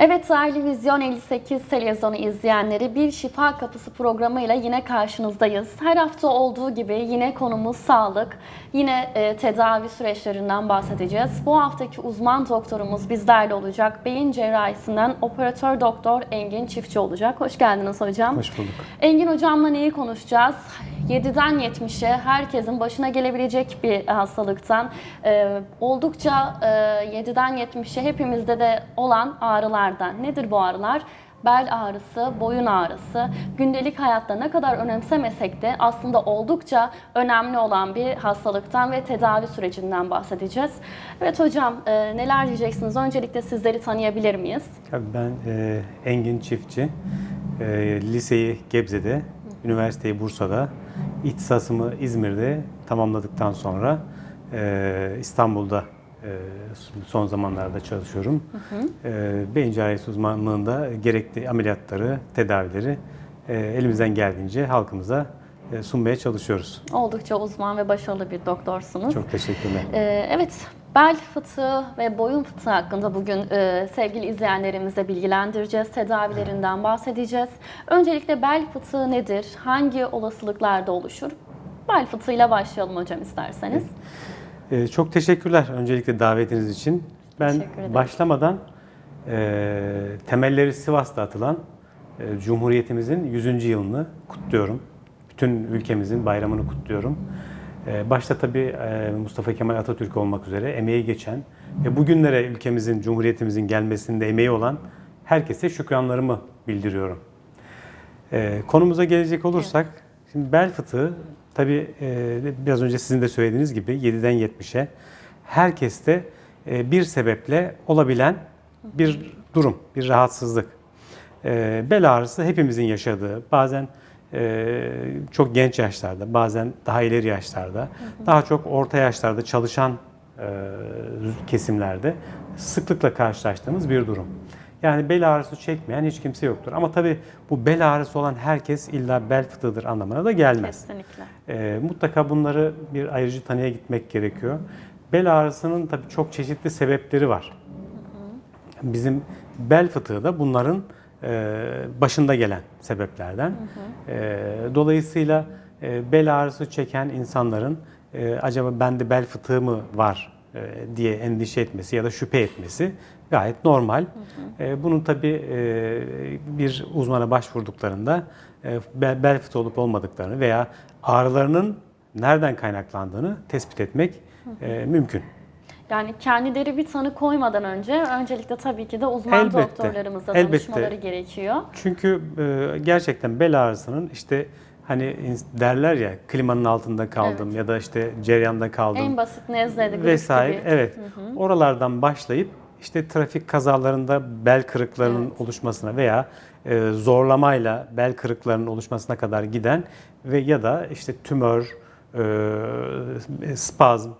Evet değerli Vizyon 58 televizyonu izleyenleri bir Şifa Kapısı programıyla yine karşınızdayız. Her hafta olduğu gibi yine konumuz sağlık, yine e, tedavi süreçlerinden bahsedeceğiz. Bu haftaki uzman doktorumuz bizlerle olacak. Beyin cerrahisinden operatör doktor Engin Çiftçi olacak. Hoş geldiniz hocam. Hoş bulduk. Engin hocamla neyi konuşacağız? 7'den 70'e herkesin başına gelebilecek bir hastalıktan e, oldukça e, 7'den 70'e hepimizde de olan ağrılardan. Nedir bu ağrılar? Bel ağrısı, boyun ağrısı, gündelik hayatta ne kadar önemsemesek de aslında oldukça önemli olan bir hastalıktan ve tedavi sürecinden bahsedeceğiz. Evet hocam e, neler diyeceksiniz? Öncelikle sizleri tanıyabilir miyiz? Tabii ben e, Engin Çiftçi. E, liseyi Gebze'de, üniversiteyi Bursa'da, ihtisasımı İzmir'de tamamladıktan sonra e, İstanbul'da e, son zamanlarda çalışıyorum. E, beyin cerrahisi uzmanlığında gerekli ameliyatları, tedavileri e, elimizden geldiğince halkımıza sunmaya çalışıyoruz. Oldukça uzman ve başarılı bir doktorsunuz. Çok teşekkürler. Ee, evet, bel fıtığı ve boyun fıtığı hakkında bugün e, sevgili izleyenlerimize bilgilendireceğiz. Tedavilerinden bahsedeceğiz. Öncelikle bel fıtığı nedir? Hangi olasılıklarda oluşur? Bel fıtığıyla başlayalım hocam isterseniz. Ee, çok teşekkürler öncelikle davetiniz için. Ben başlamadan e, temelleri Sivas'ta atılan e, Cumhuriyetimizin 100. yılını kutluyorum. Bütün ülkemizin bayramını kutluyorum. E, başta tabii e, Mustafa Kemal Atatürk olmak üzere emeği geçen ve bugünlere ülkemizin, Cumhuriyetimizin gelmesinde emeği olan herkese şükranlarımı bildiriyorum. Ee, konumuza gelecek olursak, şimdi bel fıtığı tabii e, biraz önce sizin de söylediğiniz gibi 7'den 70'e herkeste e, bir sebeple olabilen bir durum, bir rahatsızlık. E, bel ağrısı hepimizin yaşadığı, bazen e, çok genç yaşlarda, bazen daha ileri yaşlarda, daha çok orta yaşlarda çalışan e, kesimlerde sıklıkla karşılaştığımız bir durum. Yani bel ağrısı çekmeyen hiç kimse yoktur. Ama tabii bu bel ağrısı olan herkes illa bel fıtığıdır anlamına da gelmez. Kesinlikle. Ee, mutlaka bunları bir ayrıcı tanıya gitmek gerekiyor. Bel ağrısının tabii çok çeşitli sebepleri var. Bizim bel fıtığı da bunların e, başında gelen sebeplerden. E, dolayısıyla e, bel ağrısı çeken insanların e, acaba bende bel fıtığı mı var e, diye endişe etmesi ya da şüphe etmesi gayet normal. E, bunun tabii e, bir uzmana başvurduklarında e, bel, fıtığı olup olmadıklarını veya ağrılarının nereden kaynaklandığını tespit etmek e, mümkün. Yani kendileri bir tanı koymadan önce öncelikle tabii ki de uzman Elbette, doktorlarımızla elbette. danışmaları gerekiyor. Çünkü e, gerçekten bel ağrısının işte hani derler ya klimanın altında kaldım ya da işte ceryanda kaldım En basit nezle, grip vesaire. gibi. Evet. Oralardan başlayıp işte trafik kazalarında bel kırıklarının oluşmasına veya e, zorlamayla bel kırıklarının oluşmasına kadar giden ve ya da işte tümör, e, spazm,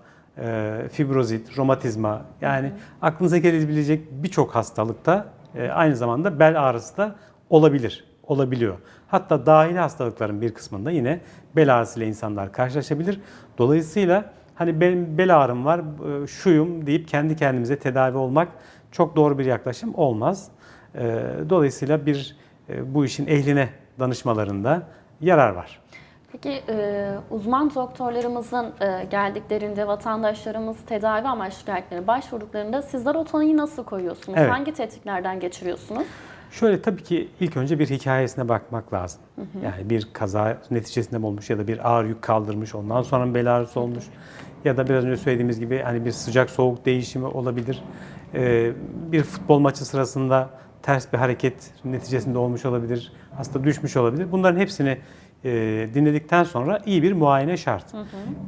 e, fibrozit, romatizma yani aklınıza gelebilecek birçok hastalıkta e, aynı zamanda bel ağrısı da olabilir, olabiliyor. Hatta dahili hastalıkların bir kısmında yine bel ağrısıyla insanlar karşılaşabilir. Dolayısıyla hani benim bel ağrım var, e, şuyum deyip kendi kendimize tedavi olmak çok doğru bir yaklaşım olmaz. E, Dolayısıyla bir e, bu işin ehline danışmalarında yarar var. Peki e, uzman doktorlarımızın e, geldiklerinde vatandaşlarımız tedavi amaçlı geldiklerinde başvurduklarında sizler o tanıyı nasıl koyuyorsunuz? Evet. Hangi tetiklerden geçiriyorsunuz? Şöyle tabii ki ilk önce bir hikayesine bakmak lazım. Yani bir kaza neticesinde mi olmuş ya da bir ağır yük kaldırmış, ondan sonra mı bel ağrısı olmuş ya da biraz önce söylediğimiz gibi hani bir sıcak soğuk değişimi olabilir. Ee, bir futbol maçı sırasında ters bir hareket neticesinde olmuş olabilir, hasta düşmüş olabilir. Bunların hepsini e, dinledikten sonra iyi bir muayene şart.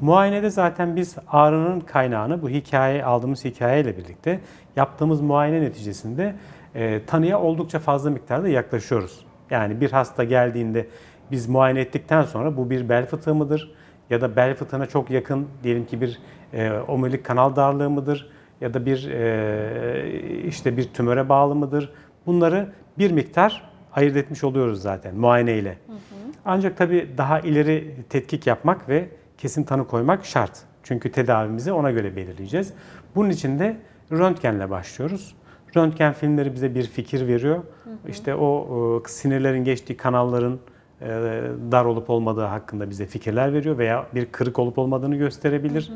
Muayenede zaten biz ağrının kaynağını bu hikaye aldığımız hikayeyle birlikte yaptığımız muayene neticesinde e, tanıya oldukça fazla miktarda yaklaşıyoruz. Yani bir hasta geldiğinde biz muayene ettikten sonra bu bir bel fıtığı mıdır? Ya da bel fıtığına çok yakın diyelim ki bir e, omurilik kanal darlığı mıdır? Ya da bir e, işte bir tümöre bağlı mıdır? Bunları bir miktar ayırt etmiş oluyoruz zaten muayene ile. Ancak tabii daha ileri tetkik yapmak ve kesin tanı koymak şart. Çünkü tedavimizi ona göre belirleyeceğiz. Bunun için de röntgenle başlıyoruz. Röntgen filmleri bize bir fikir veriyor. İşte o e, sinirlerin geçtiği kanalların e, dar olup olmadığı hakkında bize fikirler veriyor veya bir kırık olup olmadığını gösterebilir.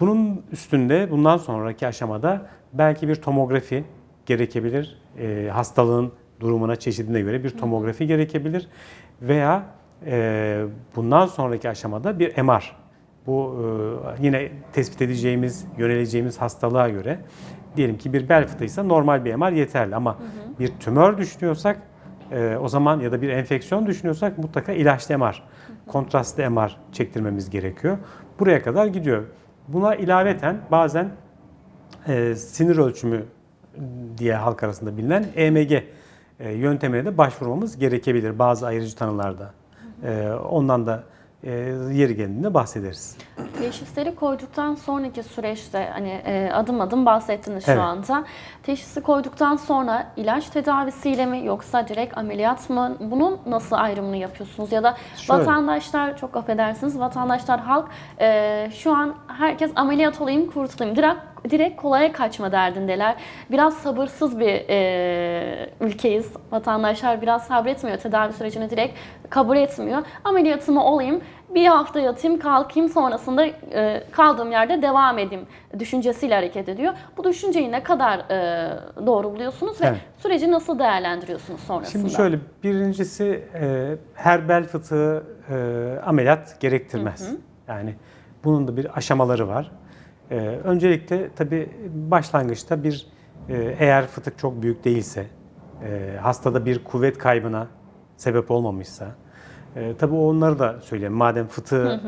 Bunun üstünde bundan sonraki aşamada belki bir tomografi gerekebilir. E, hastalığın durumuna, çeşidine göre bir tomografi gerekebilir. Veya e, bundan sonraki aşamada bir MR. Bu e, yine tespit edeceğimiz, yöneleceğimiz hastalığa göre diyelim ki bir bel fıtığıysa normal bir MR yeterli ama bir tümör düşünüyorsak e, o zaman ya da bir enfeksiyon düşünüyorsak mutlaka ilaçlı MR, kontrastlı MR çektirmemiz gerekiyor. Buraya kadar gidiyor. Buna ilaveten bazen e, sinir ölçümü diye halk arasında bilinen EMG e, yöntemine de başvurmamız gerekebilir bazı ayırıcı tanılarda. E, ondan da e, yeri geldiğinde bahsederiz. Teşhisleri koyduktan sonraki süreçte hani e, adım adım bahsettiniz şu Evet. anda. Teşhisi koyduktan sonra ilaç tedavisiyle mi yoksa direkt ameliyat mı? Bunun nasıl ayrımını yapıyorsunuz? Ya da Şöyle. vatandaşlar çok affedersiniz vatandaşlar halk e, şu an herkes ameliyat olayım kurtulayım. Direkt direkt kolaya kaçma derdindeler. Biraz sabırsız bir e, ülkeyiz. Vatandaşlar biraz sabretmiyor. Tedavi sürecini direkt kabul etmiyor. Ameliyatımı olayım, bir hafta yatayım, kalkayım sonrasında e, kaldığım yerde devam edeyim düşüncesiyle hareket ediyor. Bu düşünceyi ne kadar e, doğru buluyorsunuz ve Evet. süreci nasıl değerlendiriyorsunuz sonrasında? Şimdi şöyle birincisi e, her bel fıtığı e, ameliyat gerektirmez. Yani bunun da bir aşamaları var. E, öncelikle tabii başlangıçta bir e, eğer fıtık çok büyük değilse, e, hastada bir kuvvet kaybına sebep olmamışsa, e, tabii onları da söyleyeyim. Madem fıtığı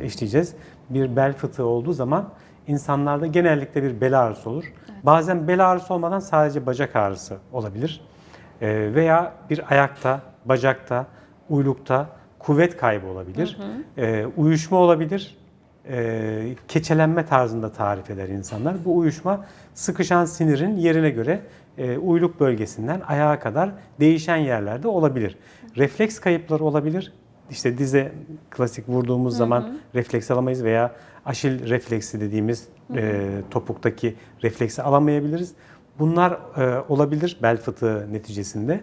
e, işleyeceğiz, bir bel fıtığı olduğu zaman insanlarda genellikle bir bel ağrısı olur. Bazen bel ağrısı olmadan sadece bacak ağrısı olabilir. E, veya bir ayakta, bacakta, uylukta kuvvet kaybı olabilir. E, uyuşma olabilir. E, keçelenme tarzında tarif eder insanlar. Bu uyuşma sıkışan sinirin yerine göre e, uyluk bölgesinden ayağa kadar değişen yerlerde olabilir. Refleks kayıpları olabilir. İşte dize klasik vurduğumuz zaman refleks alamayız veya aşil refleksi dediğimiz e, topuktaki refleksi alamayabiliriz. Bunlar e, olabilir bel fıtığı neticesinde.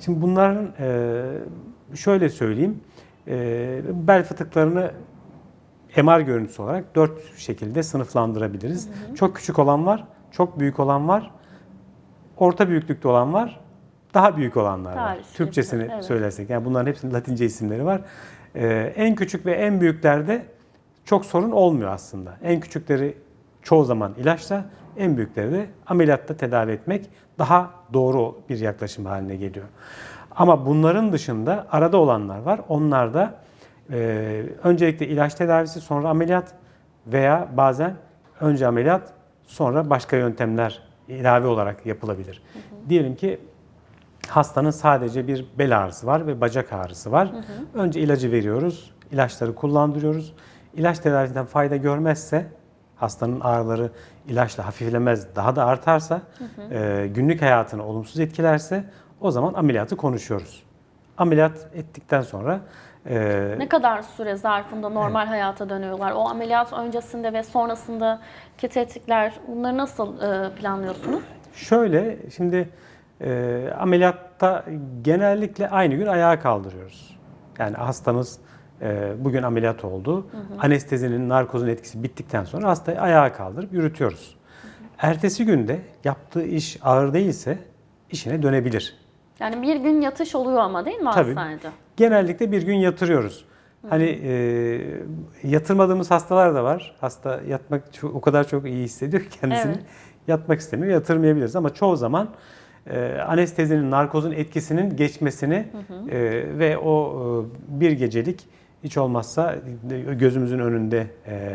Şimdi bunların e, şöyle söyleyeyim, e, bel fıtıklarını MR görüntüsü olarak dört şekilde sınıflandırabiliriz. Çok küçük olan var, çok büyük olan var, orta büyüklükte olan var, daha büyük olanlar var. Tarih, Türkçesini evet. söylersek, yani bunların hepsinin Latince isimleri var. Ee, en küçük ve en büyüklerde çok sorun olmuyor aslında. En küçükleri çoğu zaman ilaçla, en büyükleri de ameliyatta tedavi etmek daha doğru bir yaklaşım haline geliyor. Ama bunların dışında arada olanlar var. Onlar da e, öncelikle ilaç tedavisi, sonra ameliyat veya bazen önce ameliyat, sonra başka yöntemler ilave olarak yapılabilir. Diyelim ki hastanın sadece bir bel ağrısı var ve bacak ağrısı var. Önce ilacı veriyoruz, ilaçları kullandırıyoruz. İlaç tedavisinden fayda görmezse, hastanın ağrıları ilaçla hafiflemez, daha da artarsa, e, günlük hayatını olumsuz etkilerse o zaman ameliyatı konuşuyoruz. Ameliyat ettikten sonra e, Ne kadar süre zarfında normal hayata dönüyorlar? O ameliyat öncesinde ve sonrasındaki tetkikler bunları nasıl e, planlıyorsunuz? Şöyle, şimdi e, ameliyatta genellikle aynı gün ayağa kaldırıyoruz. Yani hastamız e, bugün ameliyat oldu. Anestezinin, narkozun etkisi bittikten sonra hastayı ayağa kaldırıp yürütüyoruz. Ertesi günde yaptığı iş ağır değilse işine dönebilir. Yani bir gün yatış oluyor ama değil mi Tabii. hastanede? Genellikle bir gün yatırıyoruz. Hani e, yatırmadığımız hastalar da var. Hasta yatmak çok- o kadar çok iyi hissediyor ki kendisini. Evet. Yatmak istemiyor, yatırmayabiliriz ama çoğu zaman e, anestezinin, narkozun etkisinin geçmesini e, ve o e, bir gecelik hiç olmazsa e, gözümüzün önünde e,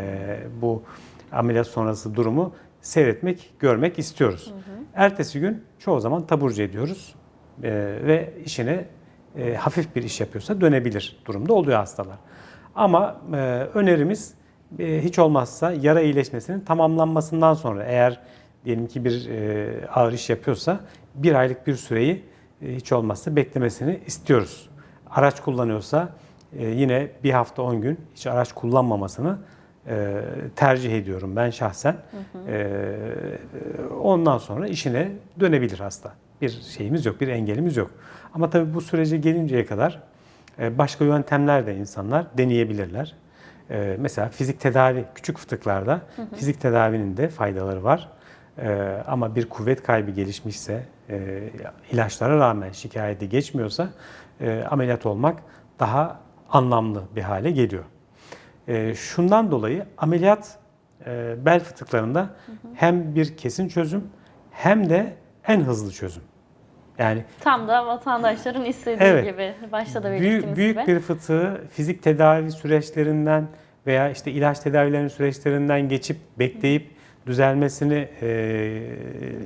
bu ameliyat sonrası durumu seyretmek, görmek istiyoruz. Ertesi gün çoğu zaman taburcu ediyoruz e, ve işine e, hafif bir iş yapıyorsa dönebilir durumda oluyor hastalar. Ama e, önerimiz e, hiç olmazsa yara iyileşmesinin tamamlanmasından sonra eğer diyelim ki bir e, ağır iş yapıyorsa bir aylık bir süreyi e, hiç olmazsa beklemesini istiyoruz. Araç kullanıyorsa e, yine bir hafta 10 gün hiç araç kullanmamasını e, tercih ediyorum ben şahsen. E, ondan sonra işine dönebilir hasta. Bir şeyimiz yok, bir engelimiz yok. Ama tabii bu sürece gelinceye kadar e, başka yöntemler de insanlar deneyebilirler. E, mesela fizik tedavi, küçük fıtıklarda fizik tedavinin de faydaları var. E, ama bir kuvvet kaybı gelişmişse, ilaçlara rağmen şikayeti geçmiyorsa ameliyat olmak daha anlamlı bir hale geliyor. Şundan dolayı ameliyat bel fıtıklarında hem bir kesin çözüm hem de en hızlı çözüm. Yani Tam da vatandaşların istediği Evet. gibi. Başta da büyük, belirttiğimiz büyük gibi. bir fıtığı fizik tedavi süreçlerinden veya işte ilaç tedavilerinin süreçlerinden geçip bekleyip düzelmesini e,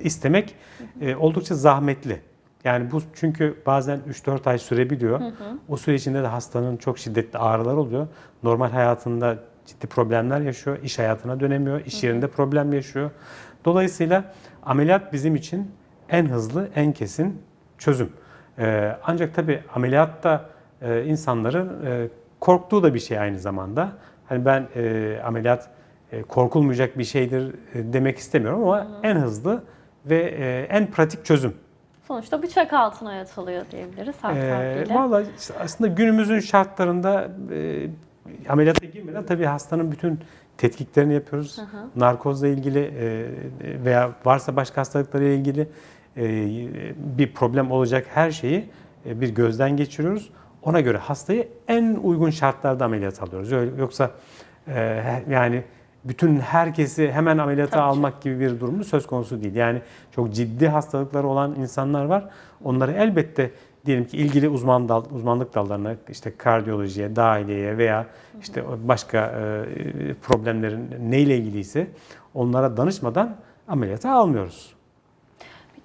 istemek e, oldukça zahmetli. Yani bu çünkü bazen 3-4 ay sürebiliyor. O süre içinde de hastanın çok şiddetli ağrılar oluyor. Normal hayatında ciddi problemler yaşıyor. İş hayatına dönemiyor. iş yerinde problem yaşıyor. Dolayısıyla ameliyat bizim için en hızlı, en kesin çözüm. Ee, ancak tabii ameliyatta e, insanların e, korktuğu da bir şey aynı zamanda. Hani ben e, ameliyat e, korkulmayacak bir şeydir e, demek istemiyorum ama en hızlı ve e, en pratik çözüm. Sonuçta bıçak altına yatılıyor diyebiliriz halk Ee, işte aslında günümüzün şartlarında e, ameliyata girmeden tabii hastanın bütün tetkiklerini yapıyoruz. Narkozla ilgili e, veya varsa başka hastalıklarla ilgili bir problem olacak her şeyi e, bir gözden geçiriyoruz. Ona göre hastayı en uygun şartlarda ameliyat alıyoruz. Yoksa e, yani bütün herkesi hemen ameliyata Tabii ki. almak gibi bir durumu söz konusu değil. Yani çok ciddi hastalıkları olan insanlar var. Onları elbette diyelim ki ilgili uzman dal, uzmanlık dallarına işte kardiyolojiye, dahiliyeye veya işte başka e, problemlerin neyle ilgiliyse onlara danışmadan ameliyata almıyoruz.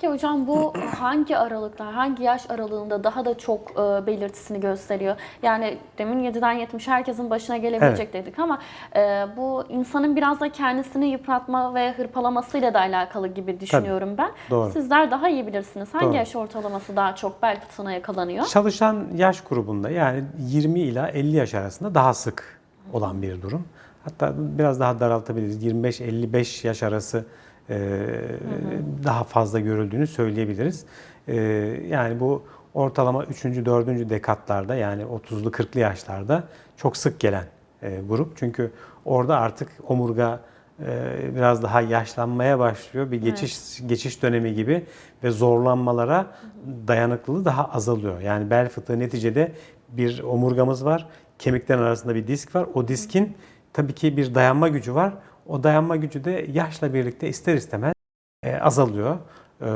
Peki hocam bu hangi aralıklar, hangi yaş aralığında daha da çok e, belirtisini gösteriyor? Yani demin 7'den 70 herkesin başına gelebilecek dedik ama e, bu insanın biraz da kendisini yıpratma ve hırpalamasıyla da alakalı gibi düşünüyorum ben. doğru. Sizler daha iyi bilirsiniz. Hangi Doğru. yaş ortalaması daha çok bel fıtığına yakalanıyor? Çalışan yaş grubunda yani 20 ila 50 yaş arasında daha sık olan bir durum. Hatta biraz daha daraltabiliriz. 25-55 yaş arası e, daha fazla görüldüğünü söyleyebiliriz. E, yani bu ortalama 3. 4. dekatlarda yani 30'lu 40'lı yaşlarda çok sık gelen e, grup. Çünkü orada artık omurga e, biraz daha yaşlanmaya başlıyor. Bir geçiş geçiş dönemi gibi ve zorlanmalara dayanıklılığı daha azalıyor. Yani bel fıtığı neticede bir omurgamız var. Kemiklerin arasında bir disk var. O diskin tabii ki bir dayanma gücü var. O dayanma gücü de yaşla birlikte ister istemez e, azalıyor. Ee,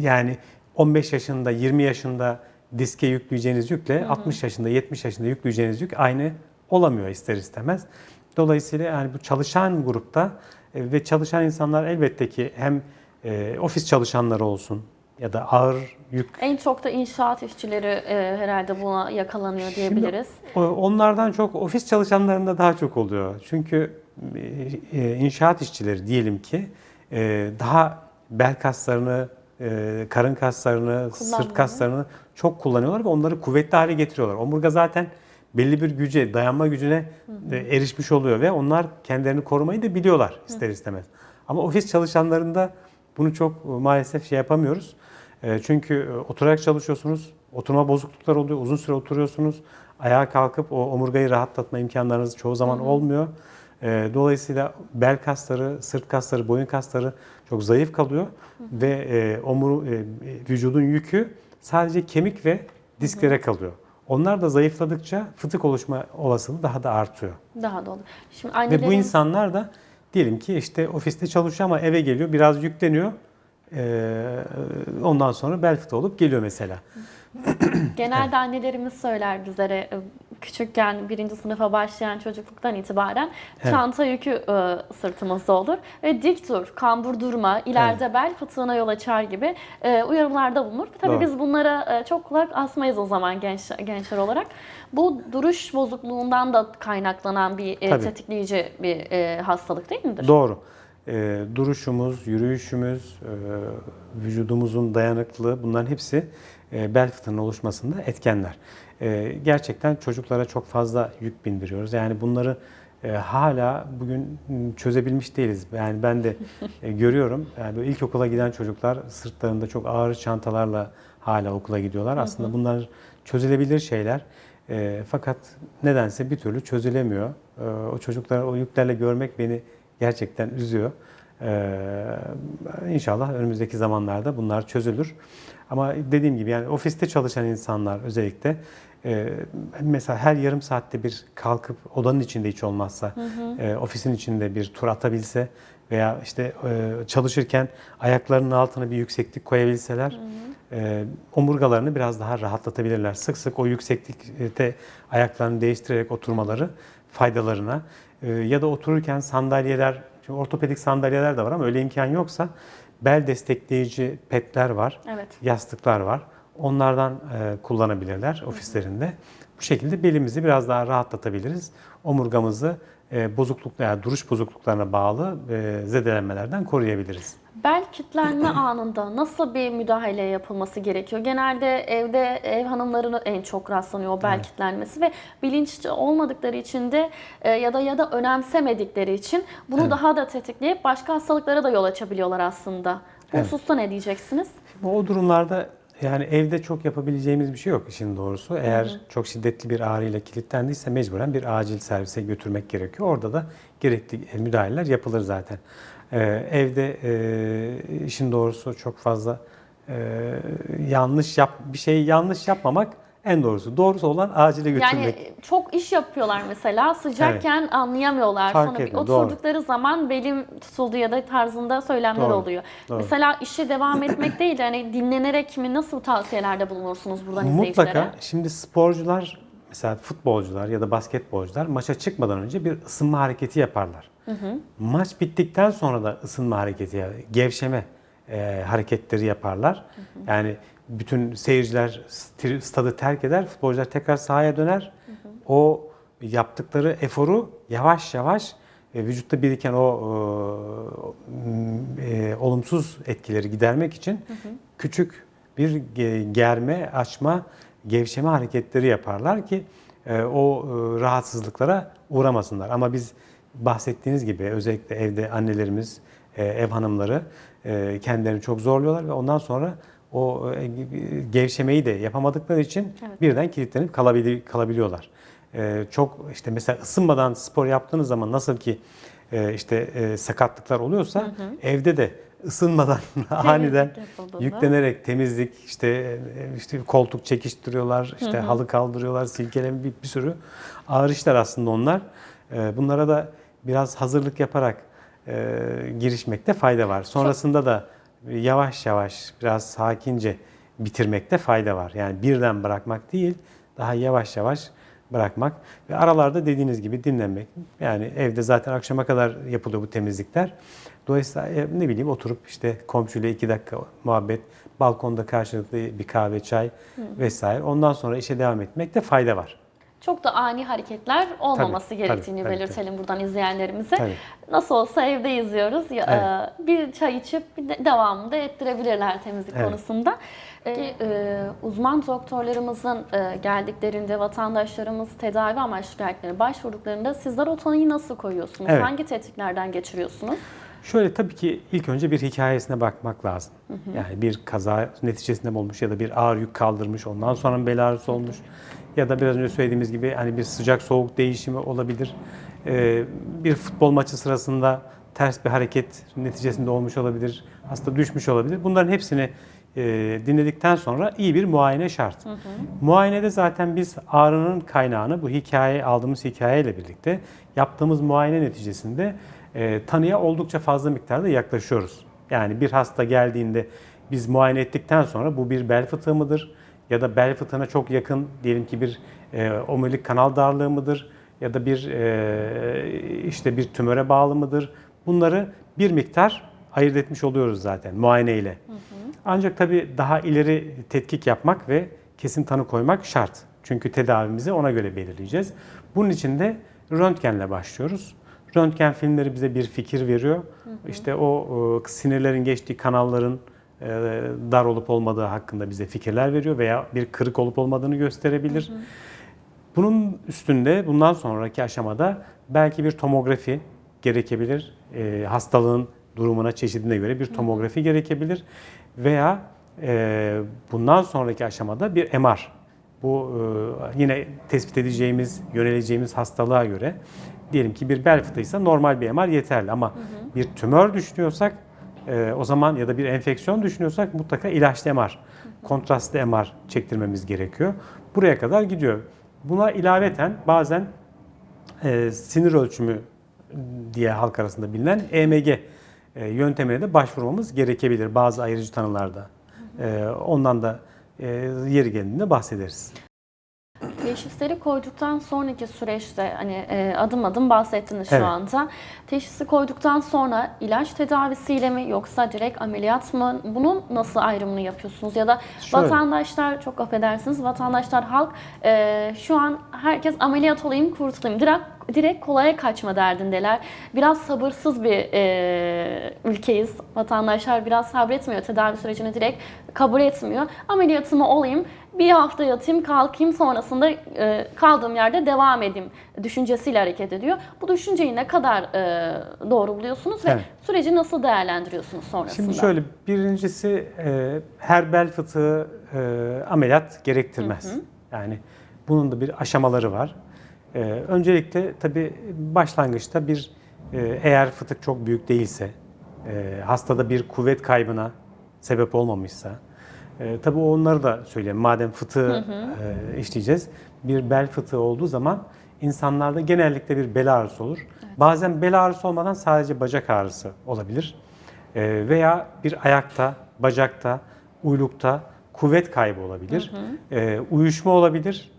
yani 15 yaşında, 20 yaşında diske yükleyeceğiniz yükle 60 yaşında, 70 yaşında yükleyeceğiniz yük aynı olamıyor ister istemez. Dolayısıyla yani bu çalışan grupta e, ve çalışan insanlar elbette ki hem e, ofis çalışanları olsun ya da ağır yük En çok da inşaat işçileri e, herhalde buna yakalanıyor diyebiliriz. O- Onlardan çok ofis çalışanlarında daha çok oluyor. Çünkü e, inşaat işçileri diyelim ki e, daha bel kaslarını, e, karın kaslarını, sırt kaslarını çok kullanıyorlar ve onları kuvvetli hale getiriyorlar. Omurga zaten belli bir güce, dayanma gücüne e, erişmiş oluyor ve onlar kendilerini korumayı da biliyorlar ister istemez. Ama ofis çalışanlarında bunu çok e, maalesef şey yapamıyoruz. E, Çünkü e, oturarak çalışıyorsunuz, oturma bozuklukları oluyor, uzun süre oturuyorsunuz. Ayağa kalkıp o omurgayı rahatlatma imkanlarınız çoğu zaman olmuyor. E, Dolayısıyla bel kasları, sırt kasları, boyun kasları çok zayıf kalıyor ve e, omur, vücudun yükü sadece kemik ve disklere kalıyor. Onlar da zayıfladıkça fıtık oluşma olasılığı daha da artıyor. Daha da olur. Şimdi Ve bu annelerin insanlar da diyelim ki işte ofiste çalışıyor ama eve geliyor, biraz yükleniyor. Ee, ondan sonra bel fıtığı olup geliyor mesela. Genelde annelerimiz söyler bizlere e, küçükken birinci sınıfa başlayan çocukluktan itibaren çanta yükü e, sırtımızda olur ve dik dur, kambur durma, ileride bel fıtığına yol açar gibi e, uyarılarda bulunur. Tabii Doğru. biz bunlara e, çok kulak asmayız o zaman genç gençler olarak. Bu duruş bozukluğundan da kaynaklanan bir e, Tabii. tetikleyici bir e, hastalık değil midir? Doğru. Ee, duruşumuz, yürüyüşümüz, e, vücudumuzun dayanıklılığı bunların hepsi e, bel fıtığının oluşmasında etkenler. E, gerçekten çocuklara çok fazla yük bindiriyoruz. Yani bunları e, hala bugün çözebilmiş değiliz. Yani ben de e, görüyorum. Yani böyle ilkokula giden çocuklar sırtlarında çok ağır çantalarla hala okula gidiyorlar. Aslında bunlar çözülebilir şeyler. E, fakat nedense bir türlü çözülemiyor. E, o çocukları o yüklerle görmek beni gerçekten üzüyor. Ee, inşallah önümüzdeki zamanlarda bunlar çözülür. Ama dediğim gibi yani ofiste çalışan insanlar özellikle e, mesela her yarım saatte bir kalkıp odanın içinde hiç olmazsa e, ofisin içinde bir tur atabilse veya işte e, çalışırken ayaklarının altına bir yükseklik koyabilseler e, omurgalarını biraz daha rahatlatabilirler. Sık sık o yükseklikte ayaklarını değiştirerek oturmaları faydalarına ya da otururken sandalyeler Şimdi ortopedik sandalyeler de var ama öyle imkan yoksa bel destekleyici petler var, Evet. yastıklar var. Onlardan e, kullanabilirler ofislerinde. Bu şekilde belimizi biraz daha rahatlatabiliriz. Omurgamızı e, bozukluk veya duruş bozukluklarına bağlı e, zedelenmelerden koruyabiliriz. Bel kitlenme anında nasıl bir müdahale yapılması gerekiyor? Genelde evde ev hanımlarına en çok rastlanıyor bel Evet. kitlenmesi ve bilinçli olmadıkları için de e, ya da ya da önemsemedikleri için bunu Evet. daha da tetikleyip başka hastalıklara da yol açabiliyorlar aslında. Bu Evet. hususta ne diyeceksiniz? O durumlarda yani evde çok yapabileceğimiz bir şey yok işin doğrusu. Eğer çok şiddetli bir ağrıyla kilitlendiyse mecburen bir acil servise götürmek gerekiyor. Orada da gerekli e, müdahaleler yapılır zaten. Ee, evde e, işin doğrusu çok fazla e, yanlış yap bir şeyi yanlış yapmamak en doğrusu. Doğrusu olan acile götürmek. Yani çok iş yapıyorlar mesela sıcakken anlayamıyorlar. Fark Sonra bir etmiyor, doğru. oturdukları zaman belim tutuldu ya da tarzında söylemler Doğru, oluyor. doğru. Mesela işe devam etmek değil de hani dinlenerek mi nasıl tavsiyelerde bulunursunuz buradan izleyicilere? Mutlaka şimdi sporcular mesela futbolcular ya da basketbolcular maça çıkmadan önce bir ısınma hareketi yaparlar. Maç bittikten sonra da ısınma hareketi, gevşeme e, hareketleri yaparlar. Yani bütün seyirciler st- stadı terk eder, futbolcular tekrar sahaya döner. O yaptıkları eforu yavaş yavaş e, vücutta biriken o e, e, olumsuz etkileri gidermek için küçük bir ge- germe, açma, gevşeme hareketleri yaparlar ki e, o e, rahatsızlıklara uğramasınlar. Ama biz bahsettiğiniz gibi özellikle evde annelerimiz, e, ev hanımları e, kendilerini çok zorluyorlar ve ondan sonra o e, gevşemeyi de yapamadıkları için Evet. birden kilitlenip kalabili- kalabiliyorlar. Çok işte mesela ısınmadan spor yaptığınız zaman nasıl ki işte sakatlıklar oluyorsa evde de ısınmadan aniden yüklenerek temizlik işte işte koltuk çekiştiriyorlar, işte halı kaldırıyorlar, silkeleme bir, bir sürü ağır işler aslında onlar. Bunlara da biraz hazırlık yaparak e, girişmekte fayda var. Sonrasında da yavaş yavaş biraz sakince bitirmekte fayda var. Yani birden bırakmak değil, daha yavaş yavaş bırakmak ve aralarda dediğiniz gibi dinlenmek. Yani evde zaten akşama kadar yapılıyor bu temizlikler. Dolayısıyla e, ne bileyim oturup işte komşuyla iki dakika muhabbet, balkonda karşılıklı bir kahve, çay vesaire. Ondan sonra işe devam etmekte fayda var. Çok da ani hareketler olmaması Tabii, gerektiğini tabii, tabii, belirtelim buradan izleyenlerimize. Tabii. Nasıl olsa evde izliyoruz. Ya, e, Bir çay içip bir de devamını da ettirebilirler temizlik Evet. konusunda. E, e, uzman doktorlarımızın e, geldiklerinde vatandaşlarımız tedavi amaçlı geldiklerinde başvurduklarında sizler o tanıyı nasıl koyuyorsunuz? Evet. Hangi tetiklerden geçiriyorsunuz? Şöyle tabii ki ilk önce bir hikayesine bakmak lazım. Yani bir kaza neticesinde mi olmuş ya da bir ağır yük kaldırmış, ondan sonra mı bel ağrısı olmuş ya da biraz önce söylediğimiz gibi hani bir sıcak soğuk değişimi olabilir. Ee, bir futbol maçı sırasında ters bir hareket neticesinde olmuş olabilir, hasta düşmüş olabilir. Bunların hepsini e, dinledikten sonra iyi bir muayene şart. Muayenede zaten biz ağrının kaynağını bu hikaye aldığımız hikayeyle birlikte yaptığımız muayene neticesinde e, tanıya oldukça fazla miktarda yaklaşıyoruz. Yani bir hasta geldiğinde biz muayene ettikten sonra bu bir bel fıtığı mıdır? Ya da bel fıtığına çok yakın diyelim ki bir e, omurilik kanal darlığı mıdır? Ya da bir e, işte bir tümöre bağlı mıdır? Bunları bir miktar ayırt etmiş oluyoruz zaten muayene ile. Ancak tabii daha ileri tetkik yapmak ve kesin tanı koymak şart. Çünkü tedavimizi ona göre belirleyeceğiz. Bunun için de röntgenle başlıyoruz. Röntgen filmleri bize bir fikir veriyor. İşte o e, sinirlerin geçtiği kanalların e, dar olup olmadığı hakkında bize fikirler veriyor veya bir kırık olup olmadığını gösterebilir. Bunun üstünde bundan sonraki aşamada belki bir tomografi gerekebilir. E, hastalığın durumuna, çeşidine göre bir tomografi gerekebilir. Veya e, bundan sonraki aşamada bir MR. Bu e, yine tespit edeceğimiz, yöneleceğimiz hastalığa göre diyelim ki bir bel fıtığıysa normal bir MR yeterli ama bir tümör düşünüyorsak e, o zaman ya da bir enfeksiyon düşünüyorsak mutlaka ilaçlı MR, kontrastlı MR çektirmemiz gerekiyor. Buraya kadar gidiyor. Buna ilaveten bazen e, sinir ölçümü diye halk arasında bilinen EMG e, yöntemine de başvurmamız gerekebilir bazı ayırıcı tanılarda. E, ondan da yeri geldiğinde bahsederiz. Teşhisleri koyduktan sonraki süreçte hani e, adım adım bahsettiniz şu Evet. anda. Teşhisi koyduktan sonra ilaç tedavisiyle mi yoksa direkt ameliyat mı? Bunun nasıl ayrımını yapıyorsunuz? Ya da Şöyle. vatandaşlar çok affedersiniz vatandaşlar halk e, şu an herkes ameliyat olayım kurtulayım. Direkt direkt kolaya kaçma derdindeler. Biraz sabırsız bir e, ülkeyiz. Vatandaşlar biraz sabretmiyor. Tedavi sürecini direkt kabul etmiyor. Ameliyatımı olayım, bir hafta yatayım, kalkayım sonrasında e, kaldığım yerde devam edeyim düşüncesiyle hareket ediyor. Bu düşünceyi ne kadar e, doğru buluyorsunuz ve Evet. süreci nasıl değerlendiriyorsunuz sonrasında? Şimdi şöyle birincisi e, her bel fıtığı e, ameliyat gerektirmez. Yani bunun da bir aşamaları var. E, öncelikle tabii başlangıçta bir e, eğer fıtık çok büyük değilse, e, hastada bir kuvvet kaybına sebep olmamışsa, e, tabii onları da söyleyeyim. Madem fıtığı e, işleyeceğiz, bir bel fıtığı olduğu zaman insanlarda genellikle bir bel ağrısı olur. Bazen bel ağrısı olmadan sadece bacak ağrısı olabilir. E, veya bir ayakta, bacakta, uylukta kuvvet kaybı olabilir. E, uyuşma olabilir.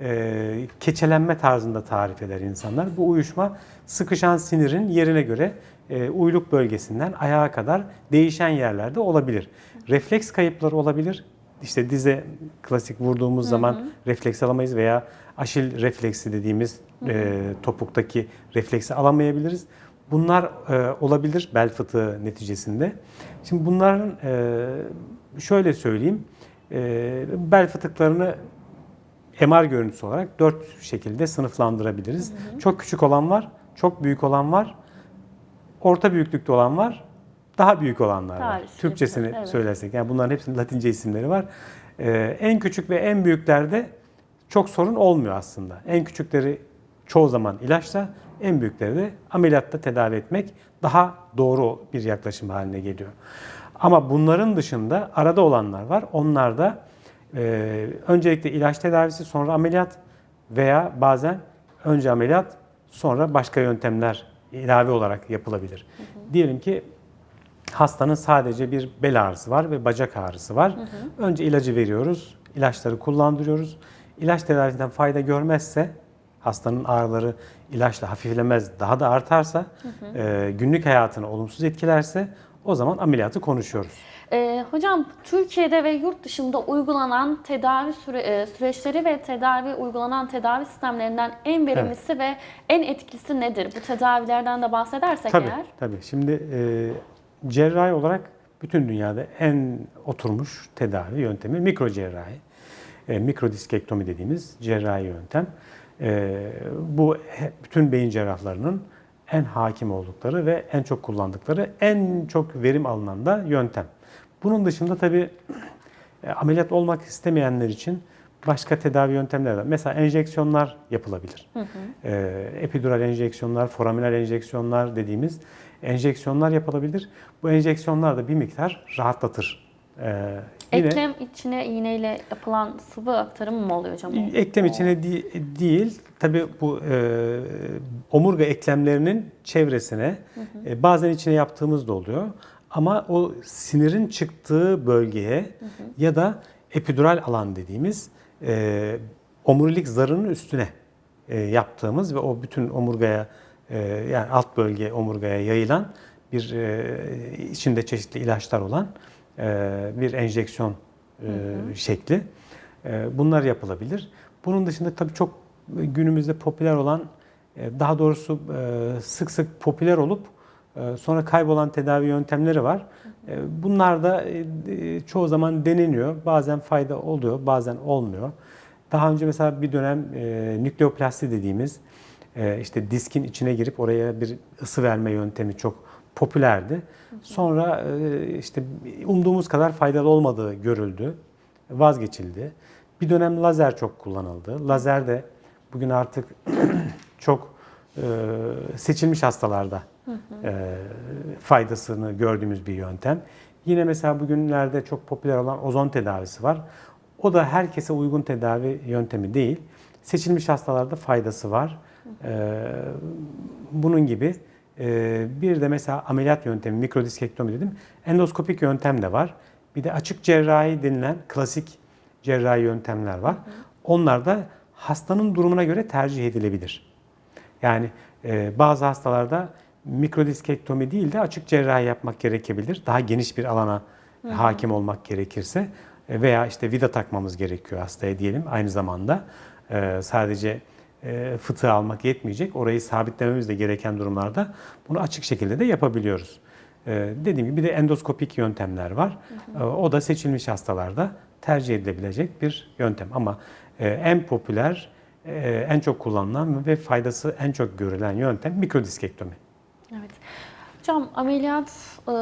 E, keçelenme tarzında tarif eder insanlar. Bu uyuşma sıkışan sinirin yerine göre e, uyluk bölgesinden ayağa kadar değişen yerlerde olabilir. Refleks kayıpları olabilir. İşte dize klasik vurduğumuz zaman refleks alamayız veya aşil refleksi dediğimiz e, topuktaki refleksi alamayabiliriz. Bunlar e, olabilir bel fıtığı neticesinde. Şimdi bunların e, şöyle söyleyeyim, e, bel fıtıklarını MR görüntüsü olarak dört şekilde sınıflandırabiliriz. Çok küçük olan var, çok büyük olan var, orta büyüklükte olan var, daha büyük olanlar var. Tarih, Türkçesini evet. söylersek. Yani bunların hepsinin Latince isimleri var. Ee, en küçük ve en büyüklerde çok sorun olmuyor aslında. En küçükleri çoğu zaman ilaçla, en büyükleri de ameliyatta tedavi etmek daha doğru bir yaklaşım haline geliyor. Ama bunların dışında arada olanlar var. Onlar da e, öncelikle ilaç tedavisi sonra ameliyat veya bazen önce ameliyat sonra başka yöntemler ilave olarak yapılabilir. Diyelim ki hastanın sadece bir bel ağrısı var ve bacak ağrısı var. Önce ilacı veriyoruz, ilaçları kullandırıyoruz. İlaç tedavisinden fayda görmezse, hastanın ağrıları ilaçla hafiflemez, daha da artarsa, e, günlük hayatını olumsuz etkilerse o zaman ameliyatı konuşuyoruz. Ee, hocam Türkiye'de ve yurt dışında uygulanan tedavi süre- e, süreçleri ve tedavi uygulanan tedavi sistemlerinden en verimlisi ve en etkilisi nedir? Bu tedavilerden de bahsedersek Tabii, eğer. tabii. Şimdi e, cerrahi olarak bütün dünyada en oturmuş tedavi yöntemi mikro cerrahi. E, mikrodiskektomi dediğimiz cerrahi yöntem. E, bu bütün beyin cerrahlarının en hakim oldukları ve en çok kullandıkları, en çok verim alınan da yöntem. Bunun dışında tabii e, ameliyat olmak istemeyenler için başka tedavi yöntemleri var. Mesela enjeksiyonlar yapılabilir. E, epidural enjeksiyonlar, foraminal enjeksiyonlar dediğimiz enjeksiyonlar yapılabilir. Bu enjeksiyonlar da bir miktar rahatlatır. E, yine Eklem içine iğneyle yapılan sıvı aktarımı mı oluyor hocam? eklem içine di- değil, tabii bu e, omurga eklemlerinin çevresine e, bazen içine yaptığımız da oluyor. Ama o sinirin çıktığı bölgeye ya da epidural alan dediğimiz e, omurilik zarının üstüne e, yaptığımız ve o bütün omurgaya yani alt bölge omurgaya yayılan bir e, içinde çeşitli ilaçlar olan e, bir enjeksiyon e, şekli. E, bunlar yapılabilir. Bunun dışında tabii çok günümüzde popüler olan e, daha doğrusu e, sık sık popüler olup e, sonra kaybolan tedavi yöntemleri var. E, Bunlar da e, e, çoğu zaman deneniyor. Bazen fayda oluyor, bazen olmuyor. Daha önce mesela bir dönem e, nükleoplasti dediğimiz e, işte diskin içine girip oraya bir ısı verme yöntemi çok popülerdi. Sonra e, işte umduğumuz kadar faydalı olmadığı görüldü, vazgeçildi. Bir dönem lazer çok kullanıldı. Lazer de bugün artık çok e, seçilmiş hastalarda e, faydasını gördüğümüz bir yöntem. Yine mesela bugünlerde çok popüler olan ozon tedavisi var. O da herkese uygun tedavi yöntemi değil. Seçilmiş hastalarda faydası var. E, bunun gibi e, bir de mesela ameliyat yöntemi, mikrodiskektomi dedim. Endoskopik yöntem de var. Bir de açık cerrahi denilen klasik cerrahi yöntemler var. Onlar da hastanın durumuna göre tercih edilebilir. Yani e, bazı hastalarda mikrodiskektomi değil de açık cerrahi yapmak gerekebilir. Daha geniş bir alana hakim olmak gerekirse E, veya işte vida takmamız gerekiyor hastaya diyelim aynı zamanda. E, sadece fıtığı almak yetmeyecek. Orayı sabitlememiz de gereken durumlarda bunu açık şekilde de yapabiliyoruz. E, dediğim gibi bir de endoskopik yöntemler var. E, o da seçilmiş hastalarda tercih edilebilecek bir yöntem. Ama e, en popüler, e, en çok kullanılan ve faydası en çok görülen yöntem mikrodiskektomi. Evet. Hocam ameliyat e,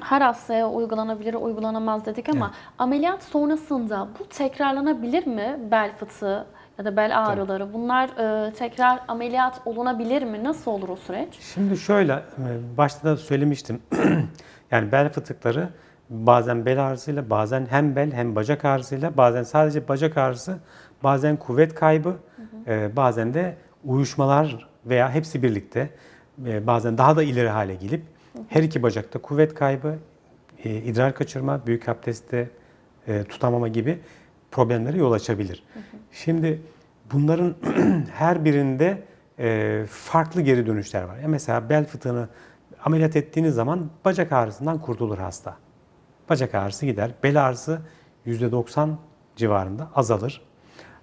her hastaya uygulanabilir, uygulanamaz dedik ama ameliyat sonrasında bu tekrarlanabilir mi? Bel fıtığı ya da bel ağrıları. Bunlar e, tekrar ameliyat olunabilir mi? Nasıl olur o süreç? Şimdi şöyle, e, başta da söylemiştim. yani bel fıtıkları bazen bel ağrısıyla, bazen hem bel hem bacak ağrısıyla, bazen sadece bacak ağrısı, bazen kuvvet kaybı, e, bazen de uyuşmalar veya hepsi birlikte e, bazen daha da ileri hale gelip her iki bacakta kuvvet kaybı, e, idrar kaçırma, büyük abdestte e, tutamama gibi problemlere yol açabilir. Şimdi bunların her birinde e, farklı geri dönüşler var. Ya mesela bel fıtığını ameliyat ettiğiniz zaman bacak ağrısından kurtulur hasta. Bacak ağrısı gider. Bel ağrısı %90 civarında azalır.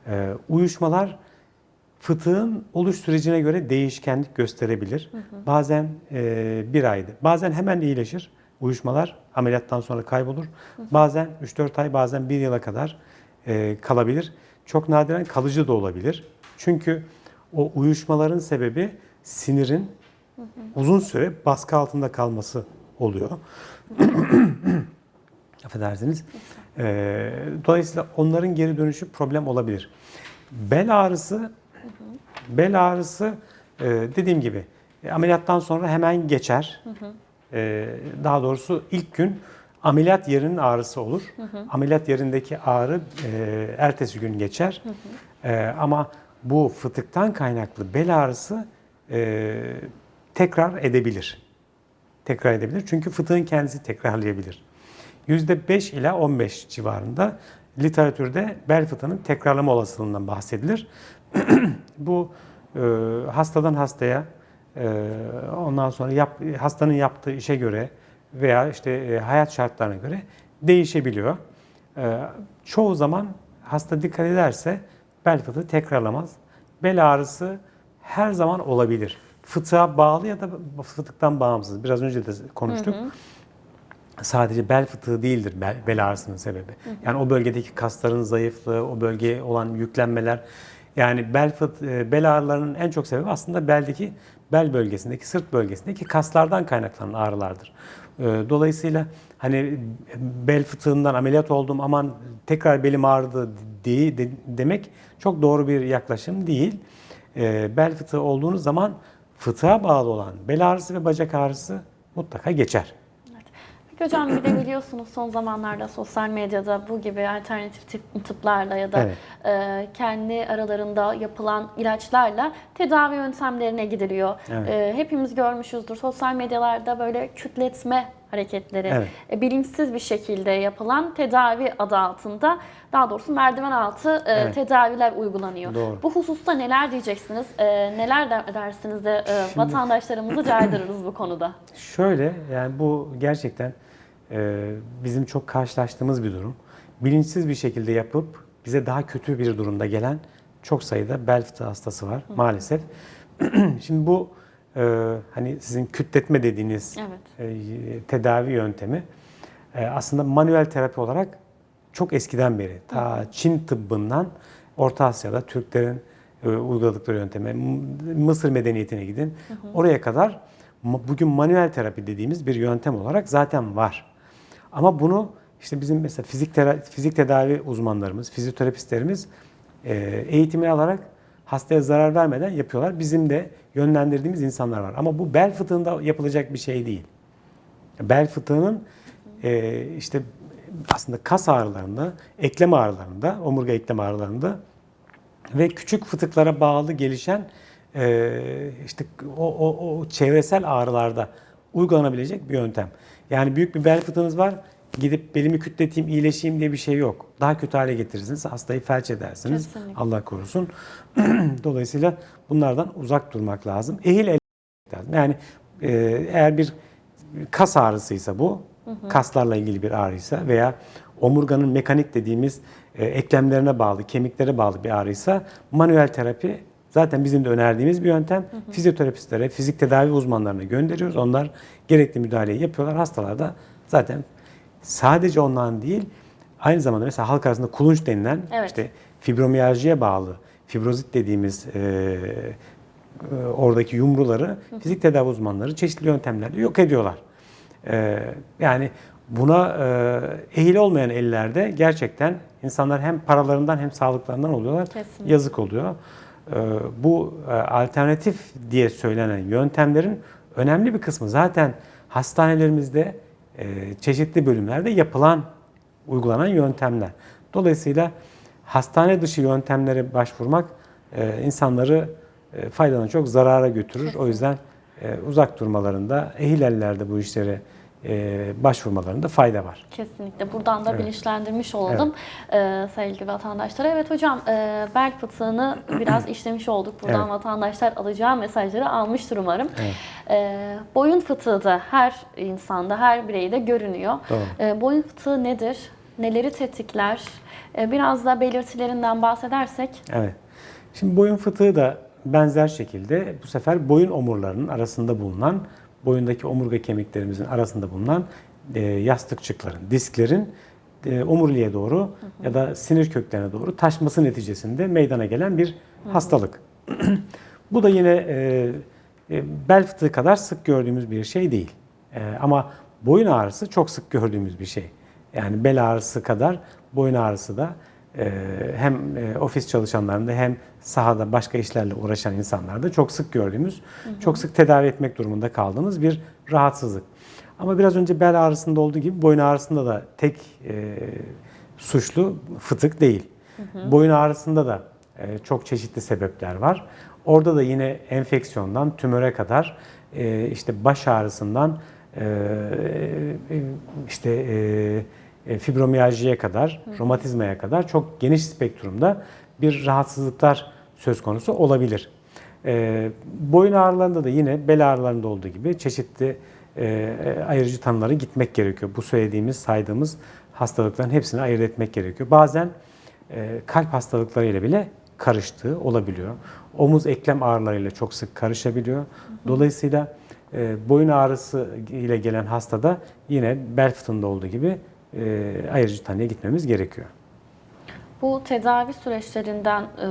E, uyuşmalar fıtığın oluş sürecine göre değişkenlik gösterebilir. Bazen e, bir ayda, bazen hemen iyileşir. Uyuşmalar ameliyattan sonra kaybolur. Bazen 3-4 ay, bazen 1 yıla kadar e, kalabilir. Çok nadiren kalıcı da olabilir. Çünkü o uyuşmaların sebebi sinirin uzun süre baskı altında kalması oluyor. Affedersiniz. E, dolayısıyla onların geri dönüşü problem olabilir. Bel ağrısı Bel ağrısı e, dediğim gibi ameliyattan sonra hemen geçer. Daha doğrusu ilk gün ameliyat yerinin ağrısı olur. Ameliyat yerindeki ağrı e, ertesi gün geçer. E, Ama bu fıtıktan kaynaklı bel ağrısı e, tekrar edebilir. Tekrar edebilir. Çünkü fıtığın kendisi tekrarlayabilir. %5 ila 15 civarında literatürde bel fıtığının tekrarlama olasılığından bahsedilir. Bu e, hastadan hastaya e, ondan sonra yap, hastanın yaptığı işe göre veya işte e, hayat şartlarına göre değişebiliyor. E, çoğu zaman hasta dikkat ederse bel fıtığı tekrarlamaz. Bel ağrısı her zaman olabilir. Fıtığa bağlı ya da fıtıktan bağımsız. Biraz önce de konuştuk. Sadece bel fıtığı değildir bel, bel ağrısının sebebi. Yani o bölgedeki kasların zayıflığı, o bölgeye olan yüklenmeler. Yani bel fıt, e, bel ağrılarının en çok sebebi aslında beldeki bel bölgesindeki, sırt bölgesindeki kaslardan kaynaklanan ağrılardır. E, Dolayısıyla hani bel fıtığından ameliyat oldum aman tekrar belim ağrıdı diye de- demek çok doğru bir yaklaşım değil. E, Bel fıtığı olduğunuz zaman fıtığa bağlı olan bel ağrısı ve bacak ağrısı mutlaka geçer. Peki hocam bir de biliyorsunuz son zamanlarda sosyal medyada bu gibi alternatif tip, tıplarla ya da Evet. e, kendi aralarında yapılan ilaçlarla tedavi yöntemlerine gidiliyor. Evet. E, hepimiz görmüşüzdür sosyal medyalarda böyle kütletme hareketleri Evet. e, bilinçsiz bir şekilde yapılan tedavi adı altında daha doğrusu merdiven altı e, Evet. tedaviler uygulanıyor. Doğru. Bu hususta neler diyeceksiniz? E, neler der- dersiniz de e, vatandaşlarımızı caydırırız bu konuda? Şöyle yani bu gerçekten e, bizim çok karşılaştığımız bir durum. Bilinçsiz bir şekilde yapıp bize daha kötü bir durumda gelen çok sayıda bel fıtığı hastası var maalesef. Şimdi bu e, hani sizin kütletme dediğiniz Evet. e, tedavi yöntemi e, aslında manuel terapi olarak çok eskiden beri ta Çin tıbbından Orta Asya'da Türklerin e, uyguladıkları yönteme, Mısır medeniyetine gidin. Oraya kadar bugün manuel terapi dediğimiz bir yöntem olarak zaten var. Ama bunu işte bizim mesela fizik tera- fizik tedavi uzmanlarımız, fizyoterapistlerimiz e, eğitimini alarak hastaya zarar vermeden yapıyorlar. Bizim de yönlendirdiğimiz insanlar var. Ama bu bel fıtığında yapılacak bir şey değil. Bel fıtığının e, işte aslında kas ağrılarında, eklem ağrılarında, omurga eklem ağrılarında ve küçük fıtıklara bağlı gelişen e, işte o, o, o çevresel ağrılarda uygulanabilecek bir yöntem. Yani büyük bir bel fıtığınız var, gidip belimi kütleteyim, iyileşeyim diye bir şey yok. Daha kötü hale getirirsiniz, hastayı felç edersiniz. Kesinlikle. Allah korusun. Dolayısıyla bunlardan uzak durmak lazım. Ehil el lazım. Yani e, eğer bir kas ağrısıysa bu, kaslarla ilgili bir ağrıysa veya omurganın mekanik dediğimiz e, eklemlerine bağlı, kemiklere bağlı bir ağrıysa manuel terapi zaten bizim de önerdiğimiz bir yöntem. Fizyoterapistlere, fizik tedavi uzmanlarına gönderiyoruz. Onlar gerekli müdahaleyi yapıyorlar. Hastalar da zaten sadece ondan değil, aynı zamanda mesela halk arasında kulunç denilen Evet. işte fibromiyaljiye bağlı, fibrozit dediğimiz e, e, oradaki yumruları fizik tedavi uzmanları çeşitli yöntemlerle yok ediyorlar. E, yani buna e, ehil olmayan ellerde gerçekten insanlar hem paralarından hem sağlıklarından oluyorlar. Kesinlikle. Yazık oluyor. E, bu e, alternatif diye söylenen yöntemlerin önemli bir kısmı zaten hastanelerimizde çeşitli bölümlerde yapılan uygulanan yöntemler. Dolayısıyla hastane dışı yöntemlere başvurmak e, insanları e, faydadan çok zarara götürür. O yüzden e, uzak durmalarında, ehil ellerde bu işlere e, başvurmalarında fayda var. Kesinlikle. Buradan da Evet. bilinçlendirmiş olalım e, sevgili vatandaşlara. Evet hocam e, bel fıtığını biraz işlemiş olduk. Buradan Evet. vatandaşlar alacağı mesajları almıştır umarım. Evet. E, boyun fıtığı da her insanda, her bireyde görünüyor. Doğru. E, boyun fıtığı nedir? Neleri tetikler? E, biraz da belirtilerinden bahsedersek. Evet. Şimdi boyun fıtığı da benzer şekilde bu sefer boyun omurlarının arasında bulunan, boyundaki omurga kemiklerimizin arasında bulunan e, yastıkçıkların, disklerin e, omuriliğe doğru ya da sinir köklerine doğru taşması neticesinde meydana gelen bir hastalık. bu da yine e, e, bel fıtığı kadar sık gördüğümüz bir şey değil. E, ama boyun ağrısı çok sık gördüğümüz bir şey. Yani bel ağrısı kadar boyun ağrısı da hem e, ofis çalışanlarında hem sahada başka işlerle uğraşan insanlarda çok sık gördüğümüz, çok sık tedavi etmek durumunda kaldığımız bir rahatsızlık. Ama biraz önce bel ağrısında olduğu gibi boyun ağrısında da tek e, suçlu fıtık değil. Boyun ağrısında da e, çok çeşitli sebepler var. Orada da yine enfeksiyondan tümöre kadar e, işte baş ağrısından e, e, işte e, fibromiyaljiye kadar, romatizmaya kadar çok geniş spektrumda bir rahatsızlıklar söz konusu olabilir. E, boyun ağrılarında da yine bel ağrılarında olduğu gibi çeşitli e, ayırıcı tanılara gitmek gerekiyor. Bu söylediğimiz, saydığımız hastalıkların hepsini ayırt etmek gerekiyor. Bazen e, kalp hastalıklarıyla bile karıştığı olabiliyor. Omuz eklem ağrılarıyla çok sık karışabiliyor. Dolayısıyla e, boyun ağrısı ile gelen hastada yine bel fıtığında olduğu gibi e, ayırıcı tanıya gitmemiz gerekiyor. Bu tedavi süreçlerinden e,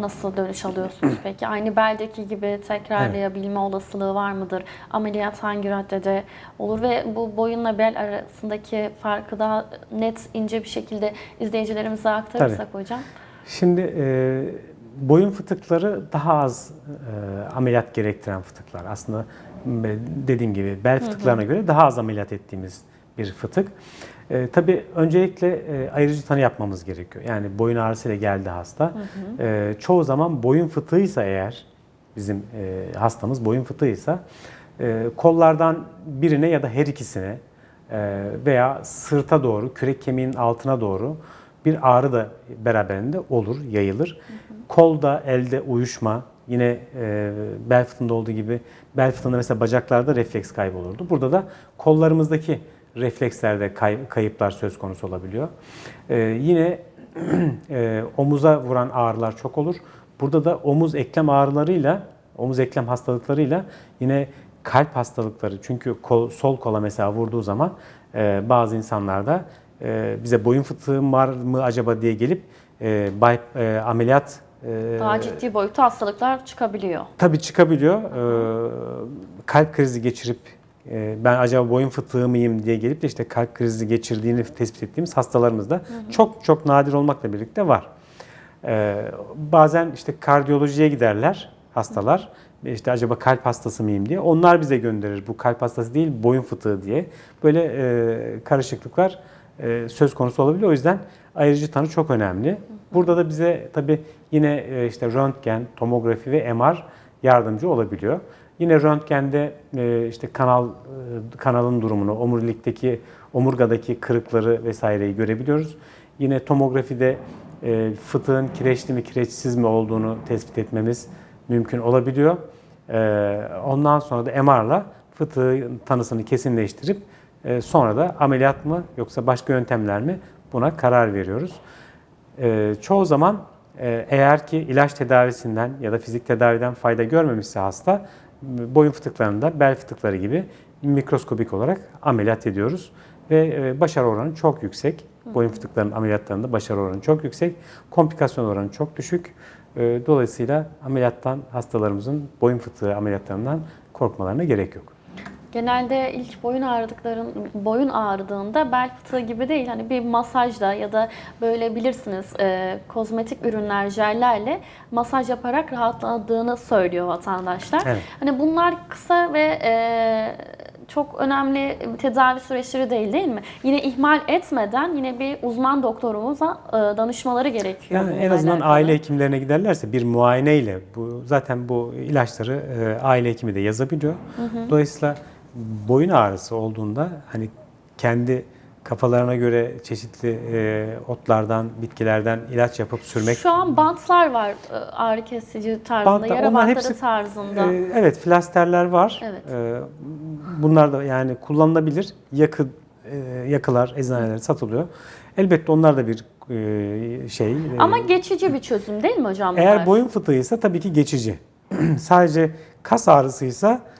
nasıl dönüş alıyorsunuz peki? Aynı beldeki gibi tekrarlayabilme olasılığı var mıdır? Ameliyat hangi raddede olur ve bu boyunla bel arasındaki farkı daha net, ince bir şekilde izleyicilerimize aktarırsak hocam. Şimdi e, boyun fıtıkları daha az e, ameliyat gerektiren fıtıklar. Aslında dediğim gibi bel fıtıklarına göre daha az ameliyat ettiğimiz bir fıtık. E, tabii öncelikle e, ayırıcı tanı yapmamız gerekiyor. Yani boyun ağrısıyla geldi hasta. E, çoğu zaman boyun fıtığıysa eğer bizim e, hastamız boyun fıtığıysa e, kollardan birine ya da her ikisine e, veya sırta doğru, kürek kemiğinin altına doğru bir ağrı da beraberinde olur, yayılır. Kolda, elde uyuşma, yine e, bel fıtığında olduğu gibi bel fıtığında mesela bacaklarda refleks kaybı olurdu. Burada da kollarımızdaki reflekslerde kay- kayıplar söz konusu olabiliyor. E, yine e, omuza vuran ağrılar çok olur. Burada da omuz eklem ağrılarıyla, omuz eklem hastalıklarıyla yine kalp hastalıkları. Çünkü kol, sol kola mesela vurduğu zaman e, bazı insanlarda e, bize boyun fıtığım var mı acaba diye gelip e, bay, e, ameliyat e, Daha ciddi boyutta hastalıklar çıkabiliyor. tabii çıkabiliyor. E, kalp krizi geçirip ben acaba boyun fıtığı mıyım diye gelip de işte kalp krizi geçirdiğini tespit ettiğimiz hastalarımız da çok çok nadir olmakla birlikte var. E, bazen işte kardiyolojiye giderler hastalar. İşte acaba kalp hastası mıyım diye. Onlar bize gönderir. Bu kalp hastası değil, boyun fıtığı diye. Böyle e, karışıklıklar e, söz konusu olabiliyor. O yüzden ayırıcı tanı çok önemli. Burada da bize tabii yine e, işte röntgen, tomografi ve MR yardımcı olabiliyor. Yine röntgende e, işte kanal e, kanalın durumunu, omurilikteki omurgadaki kırıkları vesaireyi görebiliyoruz. Yine tomografide e, fıtığın kireçli mi kireçsiz mi olduğunu tespit etmemiz mümkün olabiliyor. Ondan sonra da MR'la fıtığın tanısını kesinleştirip sonra da ameliyat mı yoksa başka yöntemler mi buna karar veriyoruz. Çoğu zaman eğer ki ilaç tedavisinden ya da fizik tedaviden fayda görmemişse hasta boyun fıtıklarında bel fıtıkları gibi mikroskobik olarak ameliyat ediyoruz. Ve e, başarı oranı çok yüksek. Boyun fıtıklarının ameliyatlarında başarı oranı çok yüksek. Komplikasyon oranı çok düşük. E, Dolayısıyla ameliyattan hastalarımızın boyun fıtığı ameliyatlarından korkmalarına gerek yok. Genelde ilk boyun ağrıdıkların boyun ağrıdığında bel fıtığı gibi değil hani bir masajla ya da böyle bilirsiniz e, kozmetik ürünler jellerle masaj yaparak rahatladığını söylüyor vatandaşlar. Evet. Hani bunlar kısa ve e, çok önemli tedavi süreçleri değil değil mi? Yine ihmal etmeden yine bir uzman doktorumuza e, danışmaları gerekiyor. Yani en azından alakalı. aile hekimlerine giderlerse bir muayeneyle bu zaten bu ilaçları e, aile hekimi de yazabiliyor. Dolayısıyla boyun ağrısı olduğunda hani kendi kafalarına göre çeşitli e, otlardan, bitkilerden ilaç yapıp sürmek Şu an bantlar var e, ağrı kesici tarzında, Bantlar, yara bantları hepsi- tarzında. Ee, evet, flasterler var. Evet. Ee, bunlar da yani kullanılabilir. Yakı e, yakılar eczanelerde satılıyor. Elbette onlar da bir e, şey. e, Ama geçici bir çözüm değil mi hocam? bunlar? eğer boyun fıtığıysa tabii ki geçici. Sadece kas ağrısıysa e,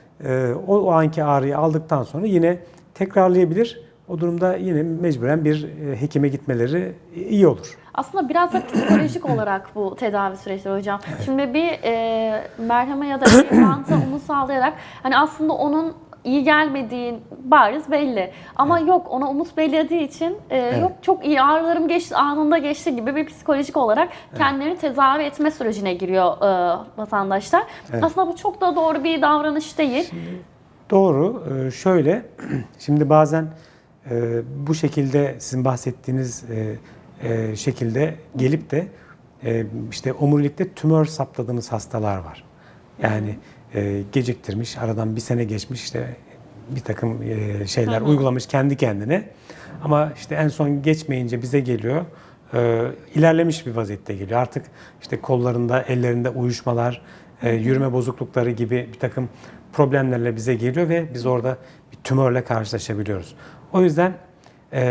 o, o anki ağrıyı aldıktan sonra yine tekrarlayabilir. O durumda yine mecburen bir e, hekime gitmeleri iyi olur. Aslında biraz da psikolojik olarak bu tedavi süreçleri hocam. Şimdi bir e, merheme ya da bir mantı onu sağlayarak hani aslında onun iyi gelmediği bariz belli. Ama yok ona umut bellediği için e, yok çok iyi ağrılarım geçti anında geçti gibi bir psikolojik olarak kendilerini tedavi etme sürecine giriyor e, vatandaşlar. Evet. Aslında bu çok da doğru bir davranış değil. Doğru. Ee, Şöyle, şimdi bazen e, bu şekilde sizin bahsettiğiniz e, e, şekilde gelip de e, işte omurilikte tümör saptadığınız hastalar var. Yani e, geciktirmiş, aradan bir sene geçmiş işte bir takım e, şeyler uygulamış kendi kendine. Ama işte en son geçmeyince bize geliyor. e, ilerlemiş bir vaziyette geliyor. Artık işte kollarında, ellerinde uyuşmalar, e, yürüme bozuklukları gibi bir takım problemlerle bize geliyor ve biz orada bir tümörle karşılaşabiliyoruz. O yüzden e,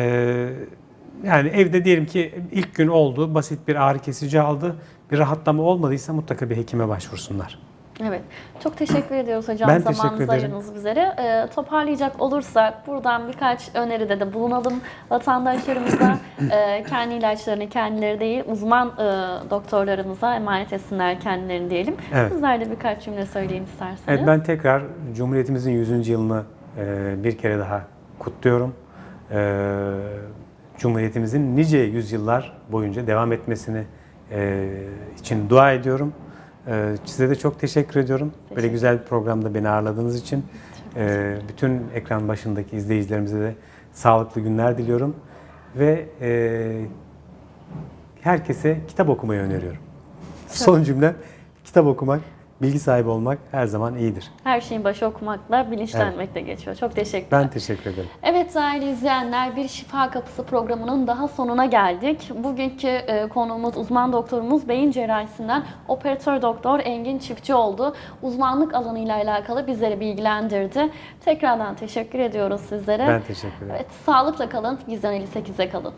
yani evde diyelim ki ilk gün oldu, basit bir ağrı kesici aldı, bir rahatlama olmadıysa mutlaka bir hekime başvursunlar. Evet. Çok teşekkür ediyoruz hocam Ben zamanınızı ederim. ayırdınız bizlere. Ee, toparlayacak olursak buradan birkaç öneride de bulunalım vatandaşlarımıza. Ee, kendi ilaçlarını kendileri değil uzman e, doktorlarımıza emanet etsinler kendilerini diyelim. Evet. Sizler de birkaç cümle söyleyin isterseniz. Evet ben tekrar Cumhuriyetimizin 100. yılını e, bir kere daha kutluyorum. E, Cumhuriyetimizin nice yüzyıllar boyunca devam etmesini e, için dua ediyorum. E, size de çok teşekkür ediyorum. Böyle Teşekkür. güzel bir programda beni ağırladığınız için. E, bütün ekran başındaki izleyicilerimize de sağlıklı günler diliyorum. Ve e, herkese kitap okumayı öneriyorum. Son cümlem kitap okumak, bilgi sahibi olmak her zaman iyidir. Her şeyin başı okumakla, bilinçlenmekle geçiyor. Çok teşekkürler. Ben teşekkür ederim. Evet değerli izleyenler bir Şifa Kapısı programının daha sonuna geldik. Bugünkü e, konuğumuz uzman doktorumuz beyin cerrahisinden operatör doktor Engin Çiftçi oldu. Uzmanlık alanıyla alakalı bizleri bilgilendirdi. Tekrardan teşekkür ediyoruz sizlere. Ben teşekkür ederim. Evet, sağlıkla kalın, bizden 58'e kalın.